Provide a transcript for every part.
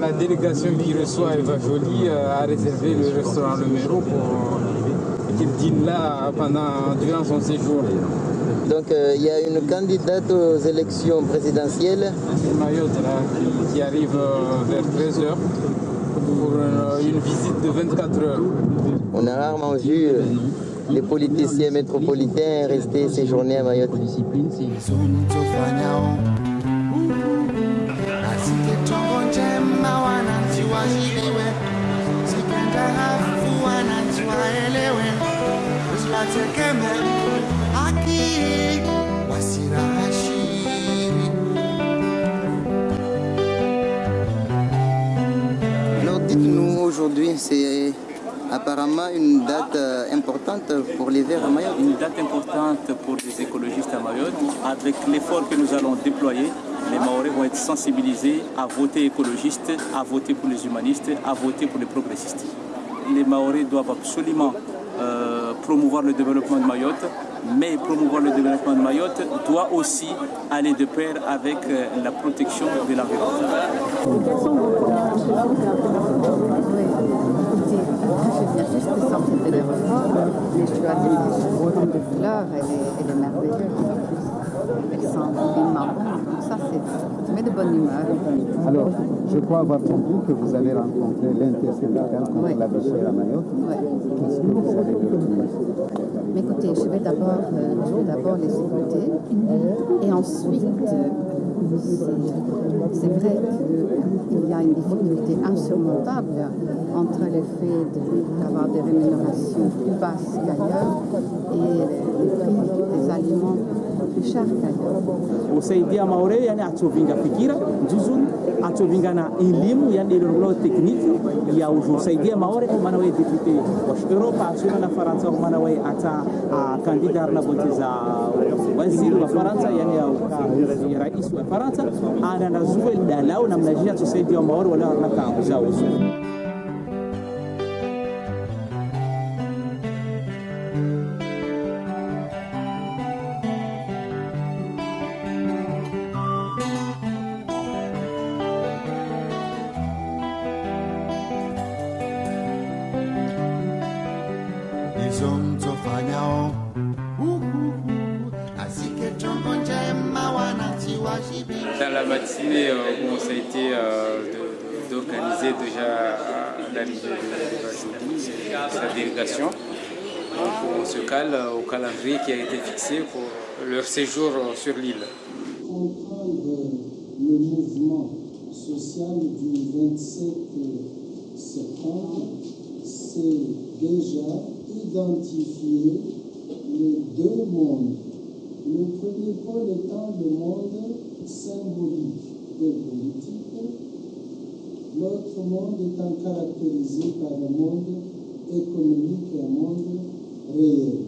La délégation qui reçoit Eva Jolie a réservé le restaurant Le Méro pour qu'il dîne là pendant, durant son séjour. Donc il y a une candidate aux élections présidentielles. Mayotte qui, qui, arrive vers 13h pour une visite de 24 heures. On a rarement vu les politiciens métropolitains rester séjourner à Mayotte. Alors dites-nous aujourd'hui, c'est apparemment une date importante pour l'hiver à Mayotte. Une date importante pour les écologistes à Mayotte. Avec l'effort que nous allons déployer, les Maoris vont être sensibilisés à voter écologiste, à voter pour les humanistes, à voter pour les progressistes. Les Maoris doivent absolument euh, promouvoir le développement de Mayotte, mais promouvoir le développement de Mayotte doit aussi aller de pair avec euh, la protection de l'environnement. Je viens juste de sortir de l'aéroport, mais je dois dire que cette fleur, elle est, elle est merveilleuse. Elle sent vraiment bon, donc ça, c'est met de bonne humeur. Alors, je crois avoir compris que vous avez rencontré l'intersyndicale contre oui. la bichère à Mayotte. Oui. Qu'est-ce que vous avez écoutez, je vais d'abord euh, les écouter et ensuite, euh, c'est vrai qu'il y a une difficulté insurmontable entre le fait d'avoir des rémunérations plus basses qu'ailleurs et les prix des aliments. Usaidia maoreo yani atsovinga fikira njuzuni atsovingana elimu yani ilolao tekniki ya usaidia maore kwa maana wewe depute wa Europa asuna na Faransa kwa maana wewe ata kandida na bonti za waziri wa Faransa yani ya rais wa Faransa. Ana nazua dalao na mnajia tusaidia maore wala na kambu qui a été fixé pour leur séjour sur l'île. Comprendre le mouvement social du 27 septembre, c'est déjà identifier les deux mondes. Le premier pôle étant le monde symbolique et politique, l'autre monde étant caractérisé par un monde économique et un monde réel.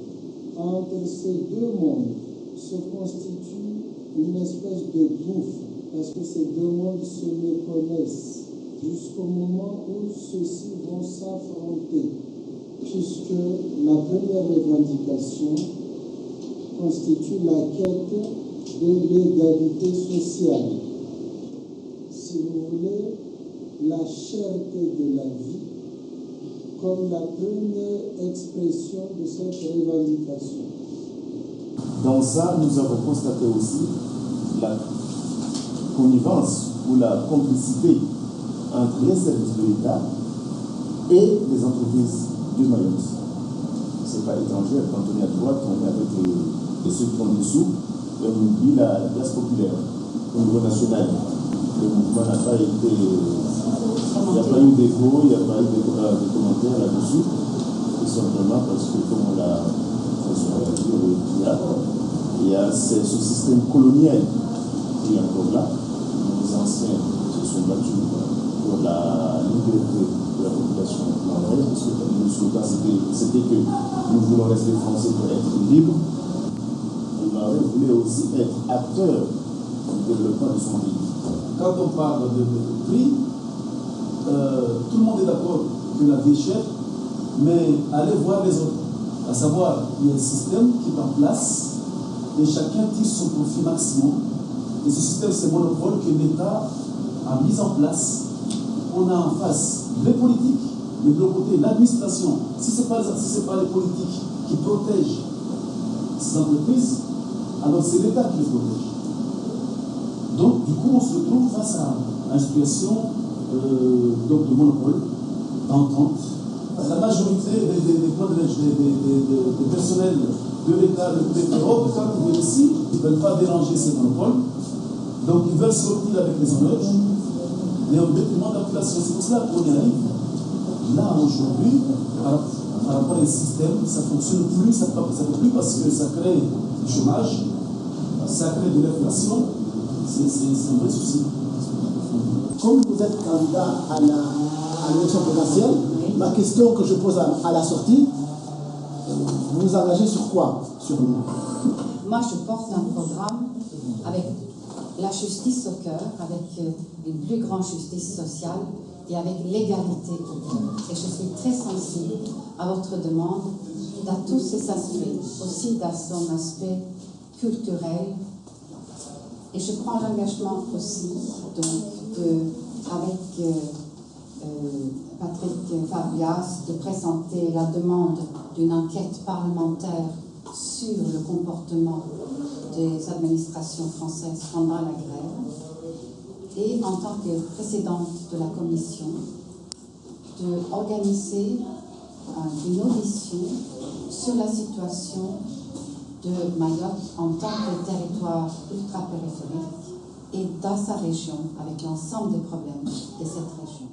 Entre ces deux mondes se constitue une espèce de bouffe, parce que ces deux mondes se méconnaissent jusqu'au moment où ceux-ci vont s'affronter, puisque la première revendication constitue la quête de l'égalité sociale. Si vous voulez, la cherté de la vie comme la première expression de cette revendication. Dans ça, nous avons constaté aussi la connivence ou la complicité entre les services de l'État et les entreprises du Mayotte. Ce n'est pas étranger, quand on est à droite, on est avec ceux qui ont des sous, on oublie la classe populaire au niveau national. Le mouvement n'a pas été. Il n'y a pas eu d'écho, il n'y a pas eu de, commentaires là-dessus, tout simplement parce que, comme on l'a dit il y a ce, système colonial qui est encore là. Les anciens se sont battus pour la liberté de la population marocaine, parce que le slogan c'était que nous voulons rester français pour être libres. Le Maroc voulait aussi être acteur du développement de son pays. Quand on parle de, prix, euh, tout le monde est d'accord que la vie est chère, mais allez voir les autres. À savoir, il y a un système qui est en place et chacun tire son profit maximum. Et ce système, c'est monopole que l'État a mis en place on a en face les politiques, et de l'autre côté l'administration, si ce n'est pas, si pas les politiques qui protègent ces entreprises, alors c'est l'État qui les protège. Donc, du coup, on se retrouve face à une situation euh, donc de monopole, d'entente. La majorité des, des, des, personnels de l'État, de l'Europe, quand ils viennent ici, ils ne veulent pas déranger ces monopoles. Donc, ils veulent sortir avec les honneurs, mais au détriment de la population. C'est pour cela qu'on y arrive. Là, aujourd'hui, par, rapport à un système, ça ne fonctionne plus, ça ne fait plus parce que ça crée du chômage, ça crée de l'inflation. C'est un vrai souci. Comme vous êtes candidat à l'élection présidentielle, ma question que je pose à, la sortie, vous vous engagez sur quoi? Sur Moi, je porte un programme avec la justice au cœur, avec euh, une plus grande justice sociale et avec l'égalité au cœur. Et je suis très sensible à votre demande dans tous ces aspects, aussi dans son aspect culturel. Et je prends l'engagement aussi donc, avec euh, euh, Patrick Fabias de présenter la demande d'une enquête parlementaire sur le comportement des administrations françaises pendant la grève. Et en tant que présidente de la commission d'organiser une audition sur la situation de Mayotte en tant que territoire ultra-périphérique et dans sa région avec l'ensemble des problèmes de cette région.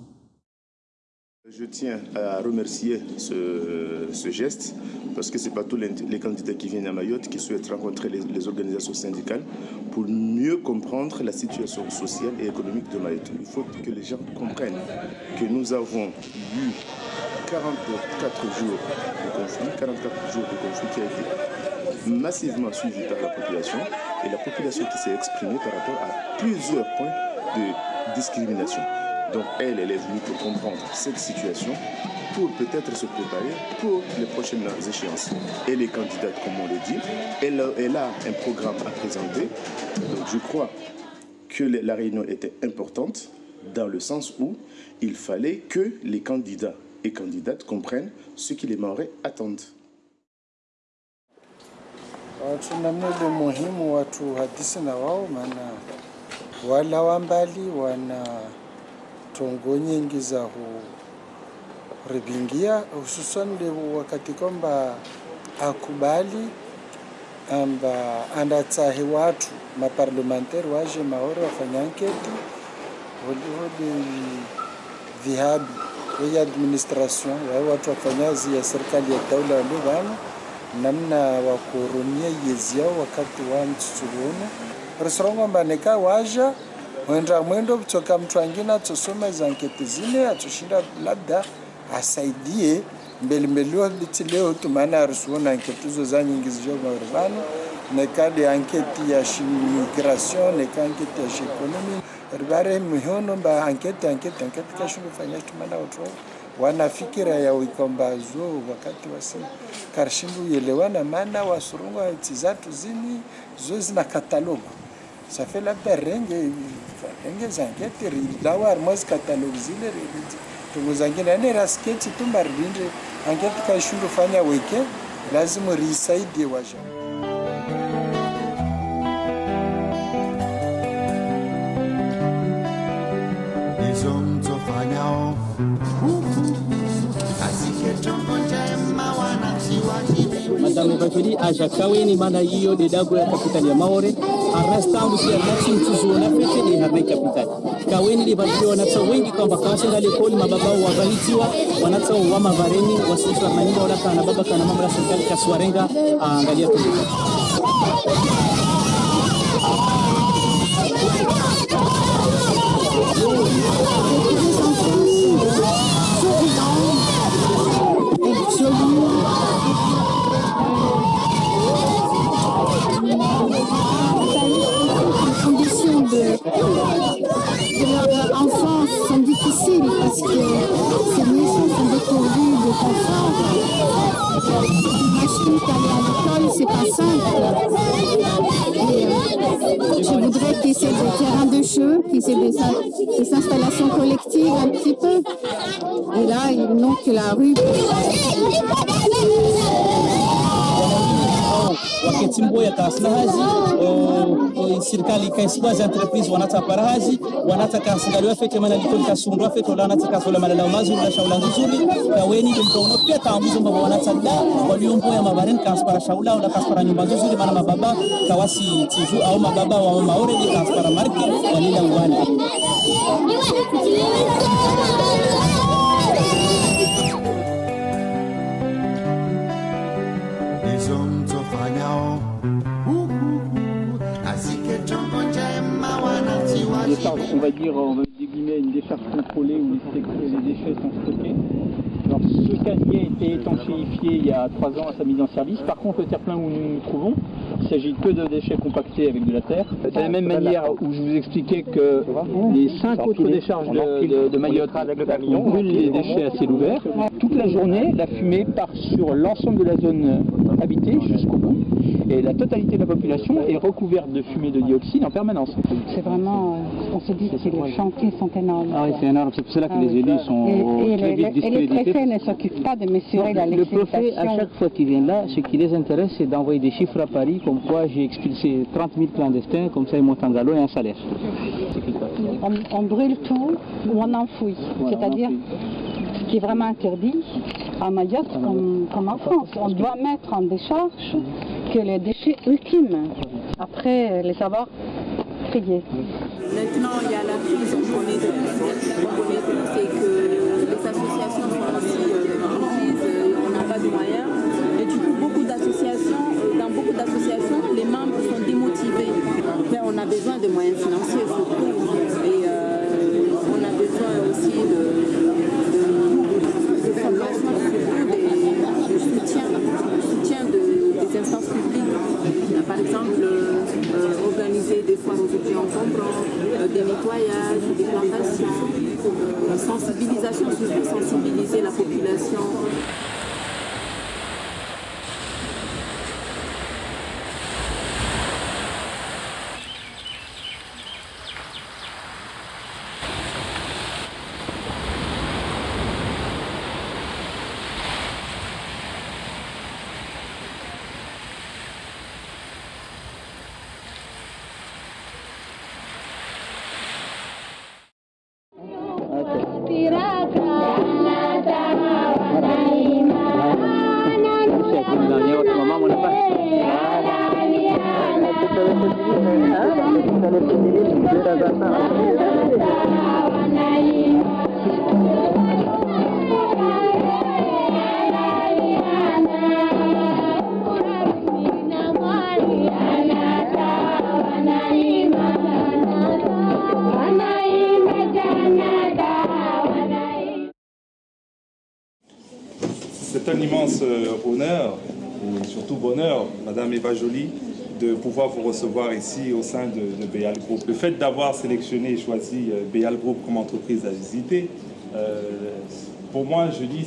Je tiens à remercier ce, geste parce que ce n'est pas tous les, candidats qui viennent à Mayotte qui souhaitent rencontrer les, organisations syndicales pour mieux comprendre la situation sociale et économique de Mayotte. Il faut que les gens comprennent que nous avons eu 44 jours de conflit, 44 jours de conflit qui a été massivement suivi par la population et la population qui s'est exprimée par rapport à plusieurs points de discrimination. Donc elle, elle est venue pour comprendre cette situation, pour peut-être se préparer pour les prochaines échéances. Elle est candidate, comme on le dit. Elle, a un programme à présenter. Donc je crois que la réunion était importante dans le sens où il fallait que les candidats et candidates comprennent ce que les Maorais attendent. tuna mlo muhimu watu hadisi na wao, maana wala wa mbali wana tongo nyingi za huribingia, hususan wakati kwamba akubali amba andatsahe watu maparlementaire waje maore wafanya anketi holiholi vihabi vya administration wao watu wafanya zi ya serikali ya taula walio vana namna wakurumia yezi yao wakati wa mtsutsuluno risirongomba mbaneka waja mwenda mwendo kutoka mtu angine atusoma za nketi zile atushinda labda asaidie mbelimbelio liti leo tumana arisuona anketi zo za nyingi zijo maurvano nekadi anketi ya migration neka anketi ya ekonomi. Ribare mihono mba anketi anketi anketi kashindu fanya tumana watu wanafikira fikira ya ikombazo wakati wasi karshindu yelewana, maana wasurungu nchi zatu zini zo zina kataloga safe labda renge renge zangete rilawa armozi katalogi zile tungo zangine. Yani rasketi tumbaririnde angeti kashundu fanya weke lazima risaidie wajama préféré à Jakaweni Manaio de Dago ya capitale ya Maore. Arrastangusi anatsi mchuzuna pete ni Harare capitale kaweni libadiliwa wanatsa wengi kwamba mababa lekoli mababao wabahitiwa wanatsa wa mavareni wasifra maninga wala kana baba kana mama la serikali kaswarenga angalia tulipo L'école, c'est pas simple. Je voudrais qu'il y ait des terrains de jeu, qu'il y ait des, des installations collectives un petit peu. Et là, ils n'ont que la rue. Timbo yatasina haji oh, oh, serikali ikaisibwazi entreprise wanatapara haji wanatakasingaliwa fete manalikoli kasundwa fete wanatakasula malalao mazuri na shaula nzuri. Kaweni domtauna pia taambuzo mbaba wanatada waliomboya mabareni kaspara shaula wala kaspara nyumba nzuri maana mababa kawasi tivu au mababa wa maore kaspara marki walila uwani. On va dire, on va une décharge contrôlée où les, les déchets sont stockés. Alors, ce canier a été étanchéifié il y a trois ans à sa mise en service. Par contre, le terre-plein où nous nous trouvons, il s'agit que de déchets compactés avec de la terre. De la même manière où je vous expliquais que les cinq autres décharges de, de- de Mayotte brûlent les déchets à ciel ouvert. Toute la journée, la fumée part sur l'ensemble de la zone habitée jusqu'au bout. Et la totalité de la population est recouverte de fumée de dioxyde en permanence. C'est vraiment, euh, on se dit que les chantiers sont énormes. Ah oui, c'est énorme. C'est pour cela que les élus sont Et, et très les, vite et les discrédités. préfets ne s'occupent pas de mesurer la Le préfet, à chaque fois qu'il vient là, ce qui les intéresse, c'est d'envoyer des chiffres à Paris, comme quoi j'ai expulsé 30 000 clandestins, comme ça ils montent en galop et un salaire. On, on brûle tout ou on enfouit. Voilà, C'est-à-dire, ce qui est vraiment interdit à Mayotte comme, comme en France. On doit mettre en décharge que les déchets ultimes, après les avoir triés. Maintenant, il y a la crise, on connaît tout. On connaît tout, c'est que les associations sont aussi euh, euh, on n'a pas de moyens. Euh, dans beaucoup d'associations, les membres sont démotivés. On a besoin de moyens financiers surtout. Et euh, on a besoin aussi de, de, de formation, surtout de soutien, soutien de- des instances publiques. Par exemple, euh, euh, organiser des foires aux euh, des nettoyages, des plantations, euh, sensibilisation, surtout sensibiliser la population. C'est un immense euh, honneur et surtout bonheur, Madame Eva Joly, de pouvoir vous recevoir ici au sein de, Béal Group. Le fait d'avoir sélectionné et choisi euh, Béal Group comme entreprise à visiter, euh, pour moi, je dis,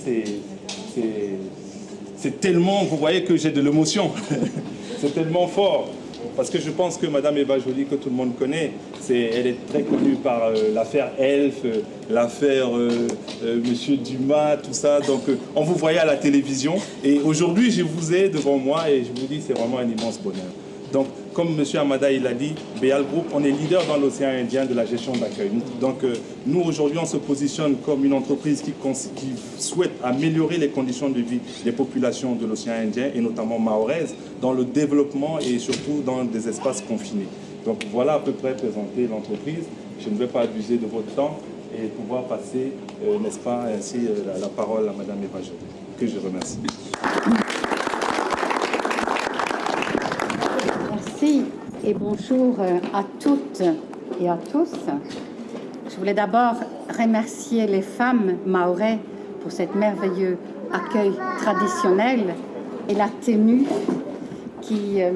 c'est tellement, vous voyez que j'ai de l'émotion, c'est tellement fort. Parce que je pense que Madame Eva Joly, que tout le monde connaît, c'est, elle est très connue par euh, l'affaire Elf, euh, l'affaire euh, Monsieur Dumas, tout ça. Donc, on vous voyait à la télévision. Et aujourd'hui, je vous ai devant moi et je vous dis, c'est vraiment un immense bonheur. Donc, comme M. Amada il a dit, Béal Group, on est leader dans l'océan Indien de la gestion d'accueil. Donc, euh, nous, aujourd'hui, on se positionne comme une entreprise qui, souhaite améliorer les conditions de vie des populations de l'océan Indien, et notamment maoraises, dans le développement et surtout dans des espaces confinés. Donc, voilà à peu près présenter l'entreprise. Je ne vais pas abuser de votre temps et pouvoir passer, euh, n'est-ce pas, ainsi euh, la, parole à Mme Eva Joly, que je remercie. Merci et bonjour euh, à toutes et à tous. Je voulais d'abord remercier les femmes maorais pour cet merveilleux accueil traditionnel et la tenue qui, euh,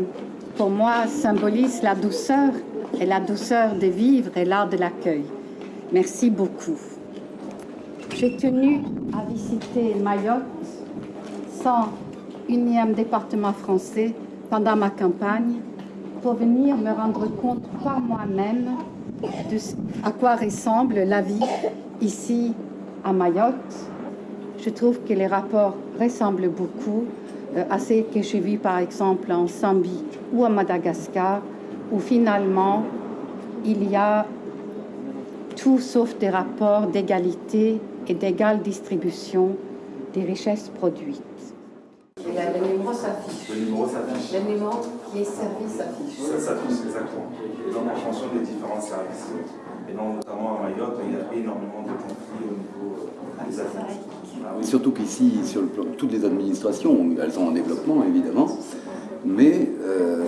pour moi, symbolise la douceur et la douceur de vivre et l'art de l'accueil. Merci beaucoup. J'ai tenu à visiter Mayotte sans unième département français pendant ma campagne pour venir me rendre compte par moi-même de à quoi ressemble la vie ici à Mayotte. Je trouve que les rapports ressemblent beaucoup euh, à ceux que j'ai vus par exemple en Zambie ou à Madagascar, où finalement il y a tout sauf des rapports d'égalité et d'égale distribution des richesses produites. Et là, le numéro s'affiche. Le numéro s'affiche. Le numéro qui est servi s'affiche. Ça s'affiche exactement. Et donc en fonction des différents services. Et donc notamment à Mayotte, il y a énormément de conflits au niveau euh, des adultes. Surtout qu'ici, sur le plan, toutes les administrations, elles sont en développement évidemment, mais euh,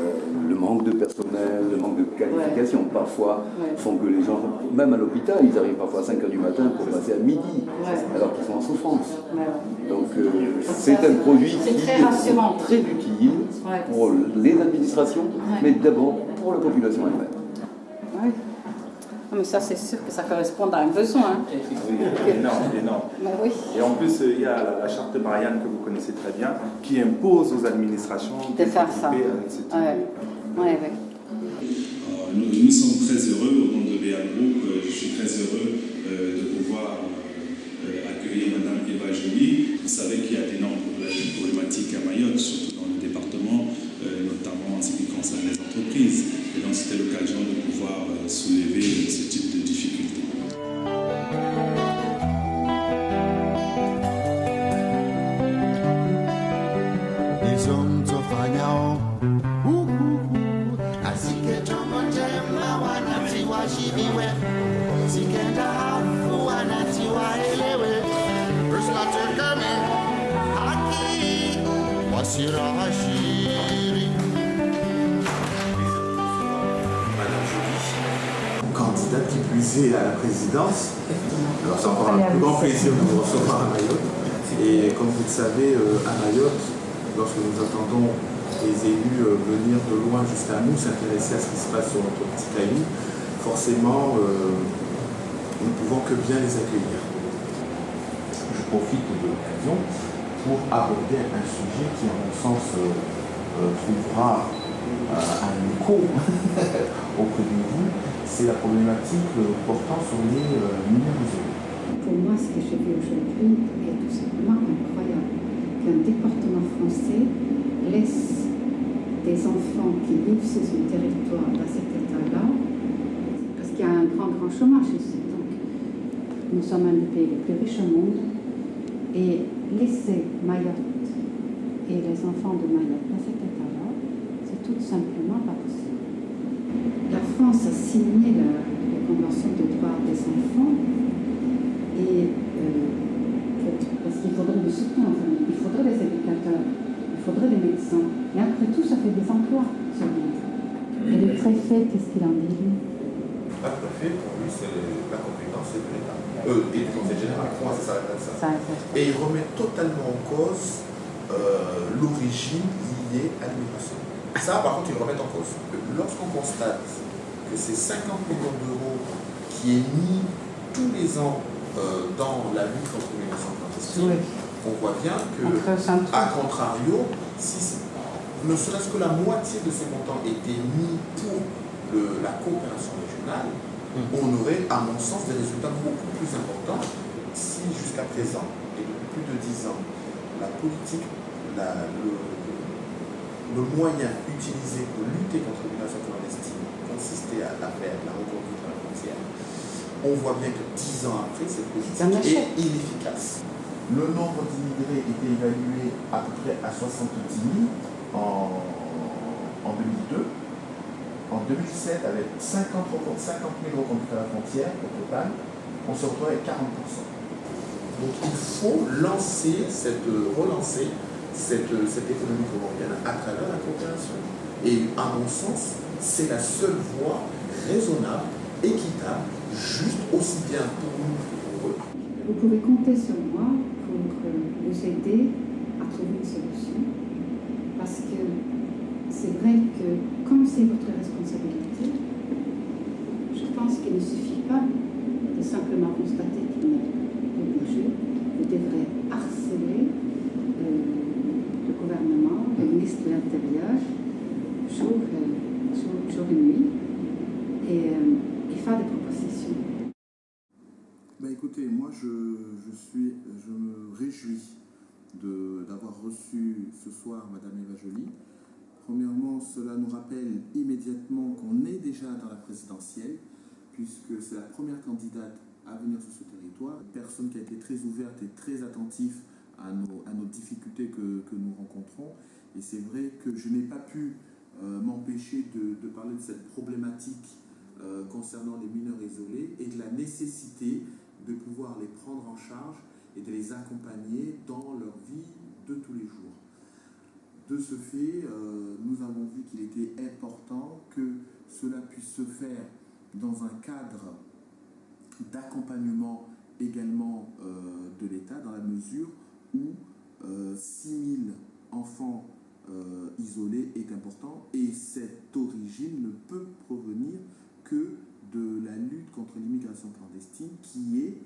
le manque de personnel, le manque de qualification parfois font que les gens, même à l'hôpital, ils arrivent parfois à 5 h du matin pour passer à midi, alors qu'ils sont en souffrance. Donc euh, c'est un produit qui très rassurant. est très utile pour les administrations, mais d'abord pour la population elle-même. Oui. Mais ça, c'est sûr que ça correspond à un besoin. Oui, énorme, énorme. Oui. Et en plus, il y a la, la charte Marianne que vous connaissez très bien, qui impose aux administrations De faire ça. euh, Ouais. Euh, Nous, nous sommes très heureux au nom de BA Group. euh, Je suis très heureux euh, de pouvoir euh, accueillir Madame Eva Joly. Vous savez qu'il y a d'énormes problématiques à Mayotte, surtout dans le département, euh, notamment en ce qui concerne les entreprises. Et donc c'était l'occasion de pouvoir euh, soulever ce type à la présidence. Alors c'est encore un plus grand plaisir de vous recevoir à Mayotte. Et comme vous le savez, euh, à Mayotte, lorsque nous attendons les élus euh, venir de loin jusqu'à nous, s'intéresser à ce qui se passe sur notre petit pays, forcément, euh, nous ne pouvons que bien les accueillir. Je profite de l'occasion pour aborder un sujet qui, à mon sens, euh, trouvera euh, un écho auprès de vous, c'est la problématique portant sur les euh, mineurs isolés. Pour moi, ce que j'ai vu aujourd'hui est tout simplement incroyable. Qu'un département français laisse des enfants qui vivent sur son territoire dans cet état-là, parce qu'il y a un grand, grand chômage ici. Donc, nous sommes un des pays les plus riches au monde, et laisser Mayotte et les enfants de Mayotte dans cet état-là, c'est tout simplement pas possible. La France a signé la, la Convention des droits des enfants et euh, parce qu'il faudrait du soutien aux familles, il faudrait des éducateurs, il faudrait des médecins. Mais après tout, ça fait des emplois sur l'île. Et le préfet, qu'est-ce qu'il en dit lui? À fait, pour lui, c'est la compétence de l'État. Euh, et du Conseil général, pour moi, ça s'arrête à ça. Ça, ça- Et il remet totalement en cause euh, l'origine liée à l'immigration. Ça, par contre, il le remet en cause. Lorsqu'on constate que c'est 50 millions d'euros qui est mis tous les ans euh, dans la lutte contre l'immigration clandestine, Oui. on voit bien que, à contrario, si ne serait-ce que la moitié de ces montants étaient mis pour le- la coopération régionale, on aurait, à mon sens, des résultats beaucoup plus importants si jusqu'à présent, et depuis plus de 10 ans, la politique, la- le, le moyen utilisé pour lutter contre l'immigration clandestine consistait à, à faire la reconduite à la frontière, on voit bien que 10 ans après, cette politique est inefficace. Le nombre d'immigrés était évalué à peu près à 70 000 en, en 2002. En 2007, avec 50, recon- 50 000 reconduites à la frontière au total, on se retrouve avec 40% Donc il faut lancer cette, relancer cette, cette économie comorienne à travers la coopération. Et à mon sens, c'est la seule voie raisonnable, équitable, juste aussi bien pour nous que pour eux. Vous pouvez compter sur moi pour euh, vous aider à trouver une solution. Parce que c'est vrai que comme c'est votre responsabilité, je pense qu'il ne suffit pas de simplement constater qu'il n'est pas bougé. Vous devrez harceler euh, le gouvernement de l'Intérieur, jour, et- jour, et nuit, et, euh, faire des propositions. Bah écoutez, moi je, je me réjouis d'avoir reçu ce soir Madame Eva Joly. Premièrement, cela nous rappelle immédiatement qu'on est déjà dans la présidentielle, puisque c'est la première candidate à venir sur ce territoire, une personne qui a été très ouverte et très attentive à nos, difficultés que, nous rencontrons. Et c'est vrai que je n'ai pas pu euh, m'empêcher de, parler de cette problématique euh, concernant les mineurs isolés et de la nécessité de pouvoir les prendre en charge et de les accompagner dans leur vie de tous les jours. De ce fait, euh, nous avons vu qu'il était important que cela puisse se faire dans un cadre d'accompagnement également de l'État, dans la mesure où euh, 6 000 enfants euh, isolés est important et cette origine ne peut provenir que de la lutte contre l'immigration clandestine qui est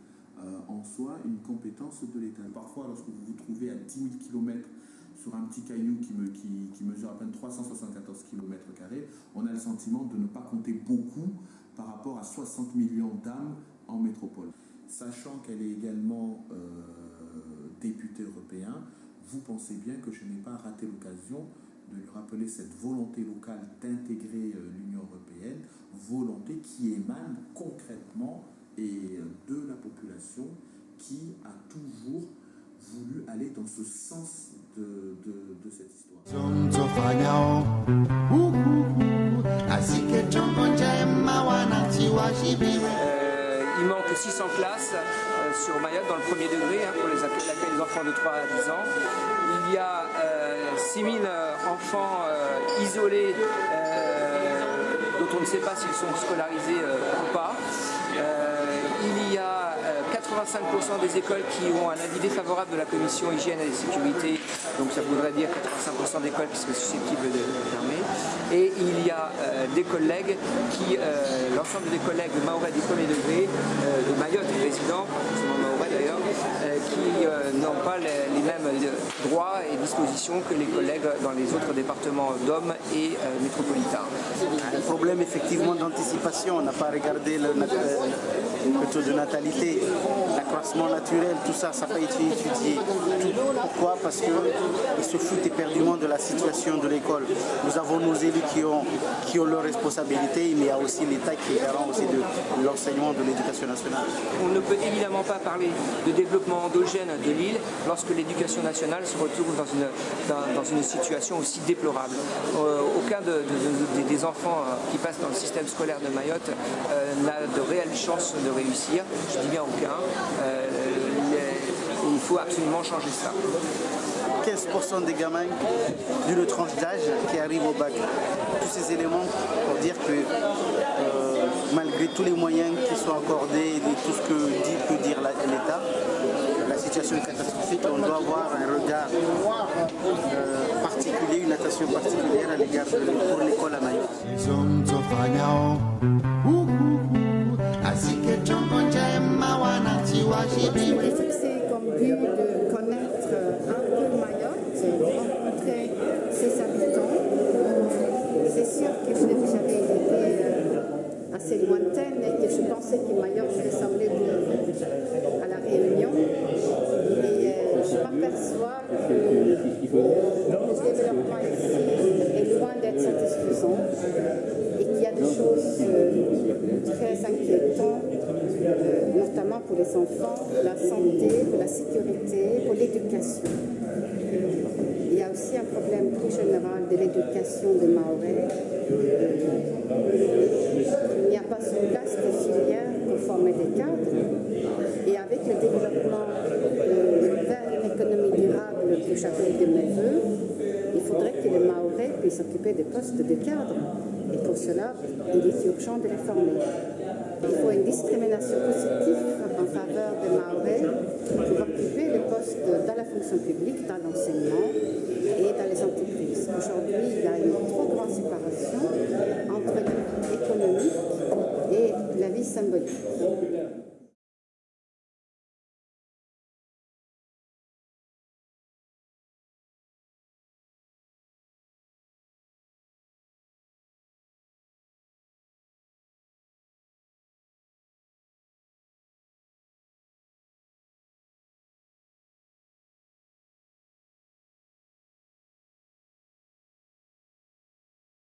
euh, en soi une compétence de l'État. Parfois, lorsque vous vous trouvez à 10 000 km sur un petit caillou qui, me- qui- qui mesure à peine 374 km, on a le sentiment de ne pas compter beaucoup par rapport à 60 millions d'âmes en métropole. Sachant qu'elle est également euh, députée européenne, vous pensez bien que je n'ai pas raté l'occasion de lui rappeler cette volonté locale d'intégrer euh, l'Union européenne, volonté qui émane concrètement et euh, de la population qui a toujours voulu aller dans ce sens de, cette histoire. Euh, il manque 600 classes sur Mayotte dans le premier degré hein, pour les des enfants de 3 à 10 ans. Il y a euh, 6000 euh, enfants euh, isolés euh, dont on ne sait pas s'ils sont scolarisés euh, ou pas. 85% des écoles qui ont un avis défavorable de la commission hygiène et sécurité, donc ça voudrait dire 85% d'écoles qui seraient susceptibles de fermer. Et il y a euh, des collègues qui, euh, l'ensemble des collègues de Mahorais du premier degré, euh, de Mayotte forcément Mahorais d'ailleurs, qui n'ont pas les, mêmes droits et dispositions que les collègues dans les autres départements d'hommes et métropolitains. Un problème effectivement d'anticipation, on n'a pas regardé le, le taux de natalité, l'accroissement naturel, tout ça, ça n'a pas été étudié. Pourquoi? Parce qu'ils se foutent éperdument de la situation de l'école. Nous avons nos élus qui ont, qui ont leurs responsabilités, mais il y a aussi l'État qui est garant aussi de l'enseignement de l'éducation nationale. On ne peut évidemment pas parler de développement endogène de l'île lorsque l'éducation nationale se retrouve dans une, dans, une situation aussi déplorable. Euh, aucun de- de- de- des enfants euh, qui passent dans le système scolaire de Mayotte euh, n'a de réelles chances de réussir, je dis bien aucun. Euh, les- il faut absolument changer ça. 15% des gamins d'une tranche d'âge qui arrivent au bac. Tous ces éléments pour dire que euh, malgré tous les moyens qui sont accordés et tout ce que dit, peut dire l'État, la situation est catastrophique. On doit avoir un regard euh, particulier, une attention particulière à l'égard de pour l'école à Mayotte. Shibiwe J'ai fixé comme but de connaître un peu Mayotte, rencontrer ses habitants. C'est sûr que jamais été euh, assez lointaine et que je pensais que Mayotte ressemblait à la Réunion. Et euh, je m'aperçois que le développement ici est loin d'être satisfaisant et qu'il y a des choses euh, très inquiétantes, euh, pour les enfants, la santé, pour la sécurité, pour l'éducation. Il y a aussi un problème plus général de l'éducation des Maorais. Il n'y a pas sur place de filières pour former des cadres. Et avec le développement euh, vers une économie durable que j'appelle de mes voeux, il faudrait que les Maorais puissent occuper des postes de cadres. Et pour cela, il est urgent de les former. Il faut une discrimination positive en faveur des Maorais pour occuper les postes dans la fonction publique, dans l'enseignement et dans les entreprises. Aujourd'hui, il y a une trop grande séparation entre économique et la vie symbolique.